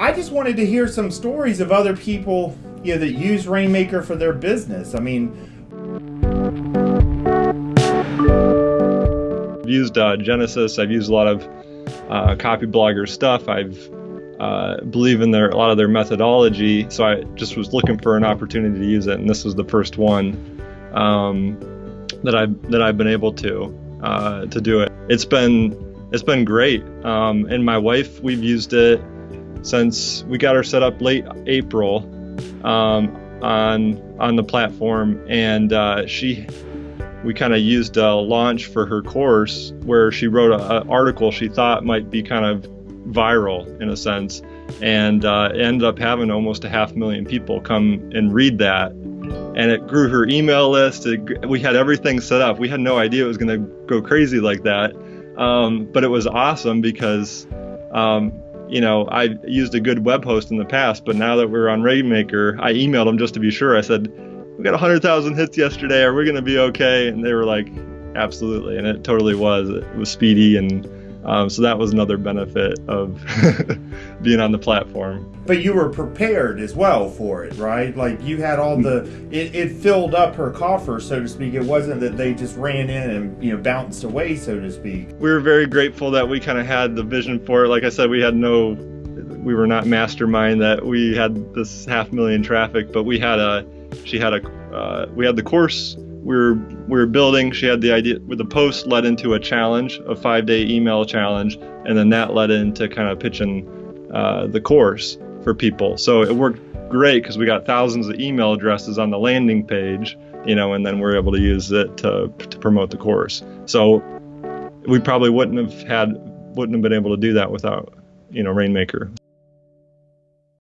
I just wanted to hear some stories of other people, you know, that use Rainmaker for their business. I mean, I've used uh, Genesis. I've used a lot of uh, Copyblogger stuff. I've uh, believe in their a lot of their methodology. So I just was looking for an opportunity to use it, and this was the first one um, that I that I've been able to uh, to do it. It's been it's been great. Um, and my wife, we've used it since we got her set up late April um, on on the platform, and uh, she we kind of used a launch for her course where she wrote an article she thought might be kind of viral in a sense and uh, ended up having almost a half million people come and read that. And it grew her email list. It, we had everything set up. We had no idea it was going to go crazy like that. Um, but it was awesome because um, you know i used a good web host in the past but now that we're on rainmaker i emailed them just to be sure. I said we got 100000 hits yesterday. Are we going to be okay? And they were like absolutely. And it totally was. It was speedy and um, so that was another benefit of being on the platform. But you were prepared as well for it, right? Like you had all the it, it filled up her coffer, so to speak. It wasn't that they just ran in and you know bounced away, so to speak. We were very grateful that we kind of had the vision for it. Like I said, we had no, we were not mastermind that we had this half million traffic, but we had a, she had a, uh, we had the course we were we were building. She had the idea with the post led into a challenge, a five day email challenge, and then that led into kind of pitching uh, the course for people. So it worked great because we got thousands of email addresses on the landing page, you know, and then we're able to use it to to promote the course. So we probably wouldn't have had wouldn't have been able to do that without you know Rainmaker.